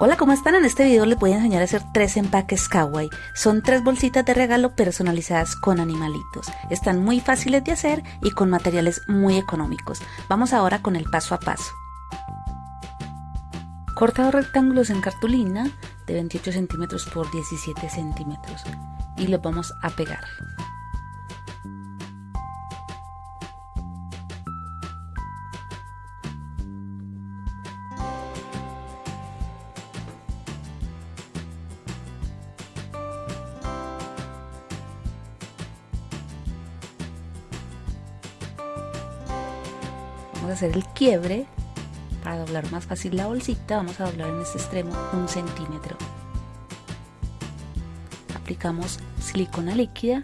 Hola, ¿cómo están? En este video les voy a enseñar a hacer tres empaques kawaii. Son tres bolsitas de regalo personalizadas con animalitos. Están muy fáciles de hacer y con materiales muy económicos. Vamos ahora con el paso a paso. Corta dos rectángulos en cartulina de 28 centímetros por 17 centímetros y los vamos a pegar. Hacer el quiebre para doblar más fácil la bolsita. Vamos a doblar en este extremo un centímetro. Aplicamos silicona líquida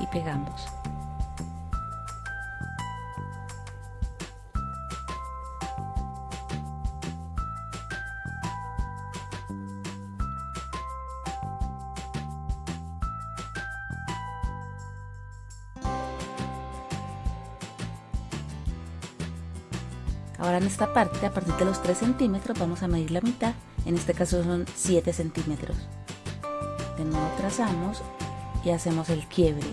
y pegamos Ahora en esta parte, a partir de los 3 centímetros, vamos a medir la mitad. En este caso son 7 centímetros. De nuevo trazamos y hacemos el quiebre.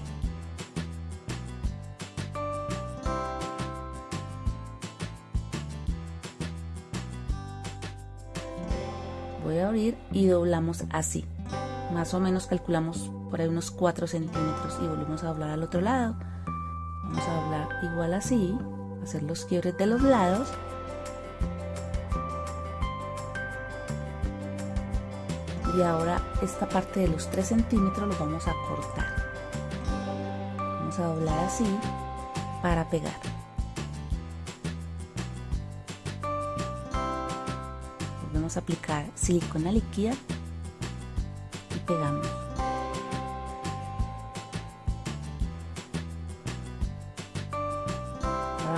Voy a abrir y doblamos así. Más o menos calculamos por ahí unos 4 centímetros y volvemos a doblar al otro lado. Vamos a doblar igual así hacer los quiebres de los lados. Y ahora esta parte de los 3 centímetros lo vamos a cortar. Vamos a doblar así para pegar. Volvemos a aplicar silicona líquida y pegamos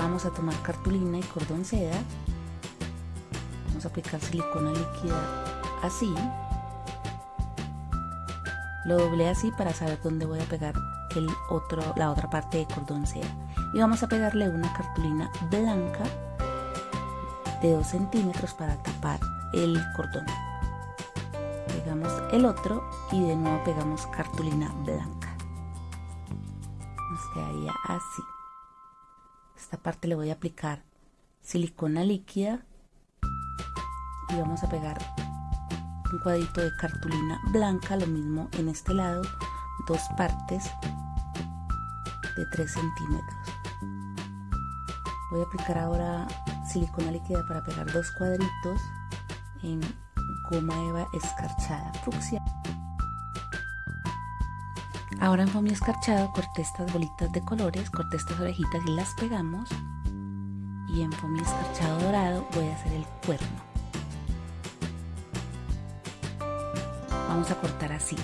vamos a tomar cartulina y cordón seda. Vamos a aplicar silicona líquida así. Lo doblé así para saber dónde voy a pegar el otro, la otra parte de cordón seda. Y vamos a pegarle una cartulina blanca de 2 centímetros para tapar el cordón. Pegamos el otro y de nuevo pegamos cartulina blanca. Nos quedaría así esta parte le voy a aplicar silicona líquida y vamos a pegar un cuadrito de cartulina blanca lo mismo en este lado dos partes de 3 centímetros. Voy a aplicar ahora silicona líquida para pegar dos cuadritos en goma eva escarchada. Fucsia Ahora en foamy escarchado corté estas bolitas de colores, corté estas orejitas y las pegamos. Y en foamy escarchado dorado voy a hacer el cuerno. Vamos a cortar así.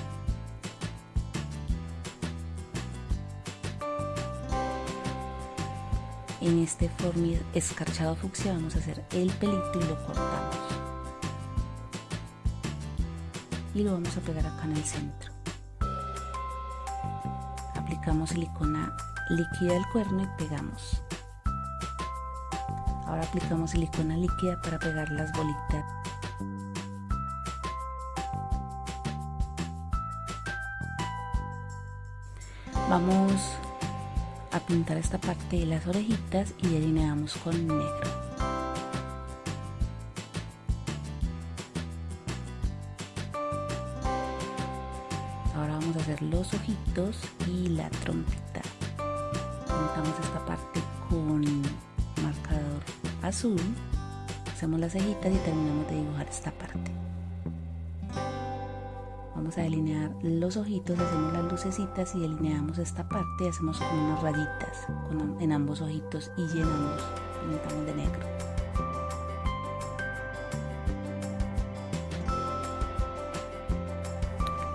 En este foamy escarchado fucsia vamos a hacer el pelito y lo cortamos. Y lo vamos a pegar acá en el centro aplicamos silicona líquida del cuerno y pegamos. Ahora aplicamos silicona líquida para pegar las bolitas. Vamos a pintar esta parte de las orejitas y delineamos con negro ahora vamos a hacer los ojitos y la trompita. Pintamos esta parte con marcador azul. Hacemos las cejitas y terminamos de dibujar esta parte. Vamos a delinear los ojitos hacemos las lucecitas y delineamos esta parte y hacemos como unas rayitas en ambos ojitos y llenamos pintamos de negro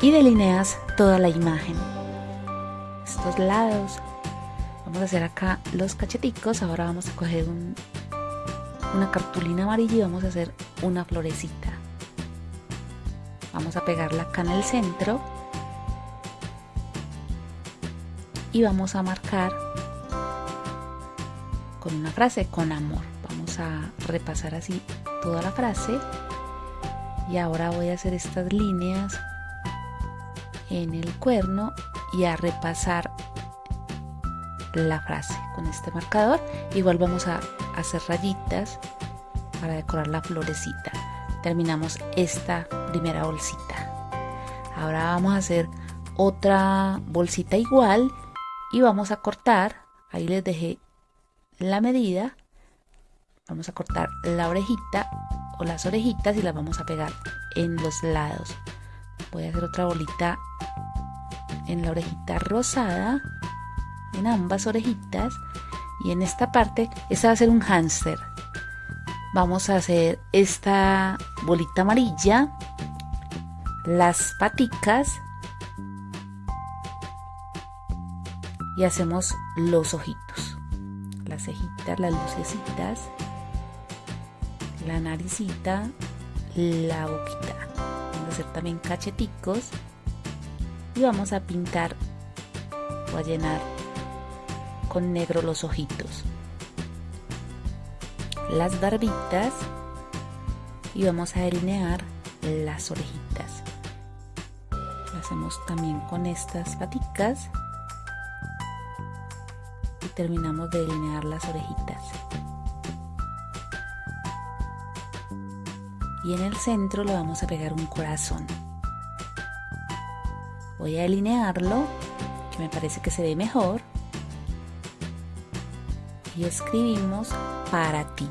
y delineas toda la imagen. Estos lados. Vamos a hacer acá los cacheticos. Ahora vamos a coger una cartulina amarilla y vamos a hacer una florecita. Vamos a pegarla acá en el centro. Y vamos a marcar con una frase con amor. Vamos a repasar así toda la frase y ahora voy a hacer estas líneas en el cuerno y a repasar la frase con este marcador. Igual vamos a hacer rayitas para decorar la florecita. Terminamos esta primera bolsita. Ahora vamos a hacer otra bolsita igual y vamos a cortar. Ahí les dejé la medida. Vamos a cortar la orejita o las orejitas y las vamos a pegar en los lados voy a hacer otra bolita en la orejita rosada en ambas orejitas. Y en esta parte esta va a ser un hámster. Vamos a hacer esta bolita amarilla las paticas y hacemos los ojitos. Las cejitas las lucecitas la naricita la boquita también cacheticos y vamos a pintar o a llenar con negro los ojitos. Las barbitas y vamos a delinear las orejitas. Lo hacemos también con estas paticas y terminamos de delinear las orejitas y en el centro le vamos a pegar un corazón. Voy a delinearlo que me parece que se ve mejor y escribimos para ti.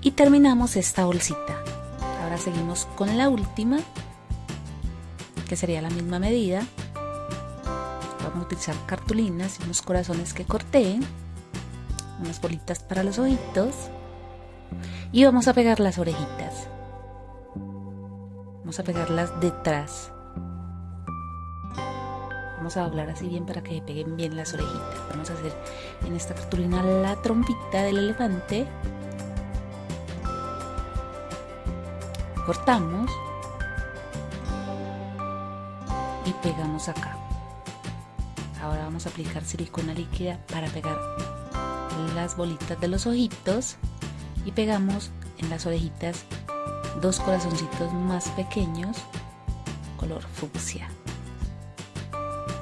Y terminamos esta bolsita. Ahora seguimos con la última que sería la misma medida. Vamos a utilizar cartulinas y unos corazones que corté unas bolitas para los ojitos y vamos a pegar las orejitas. Vamos a pegarlas detrás. Vamos a doblar así bien para que peguen bien las orejitas. Vamos a hacer en esta cartulina la trompita del elefante. Cortamos. Y pegamos acá. Ahora vamos a aplicar silicona líquida para pegar las bolitas de los ojitos y pegamos en las orejitas dos corazoncitos más pequeños color fucsia.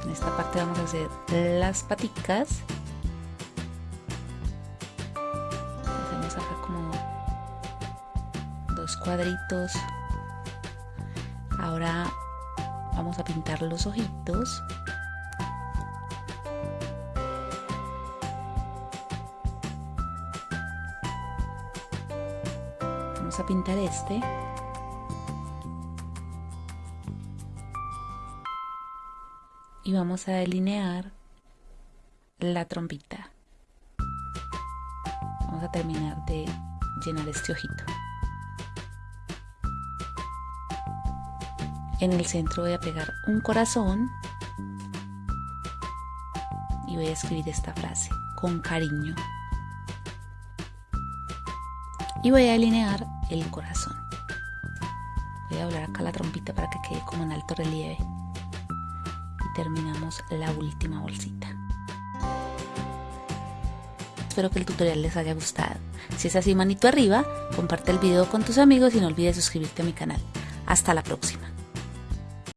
En esta parte vamos a hacer las paticas. Hacemos acá como dos cuadritos. Ahora vamos a pintar los ojitos vamos a pintar este. Y vamos a delinear la trompita. Vamos a terminar de llenar este ojito. En el centro voy a pegar un corazón y voy a escribir esta frase con cariño. Y voy a delinear el corazón voy a doblar acá la trompita para que quede como en alto relieve terminamos la última bolsita. Espero que el tutorial les haya gustado. Si es así, manito arriba, comparte el video con tus amigos y no olvides suscribirte a mi canal. Hasta la próxima.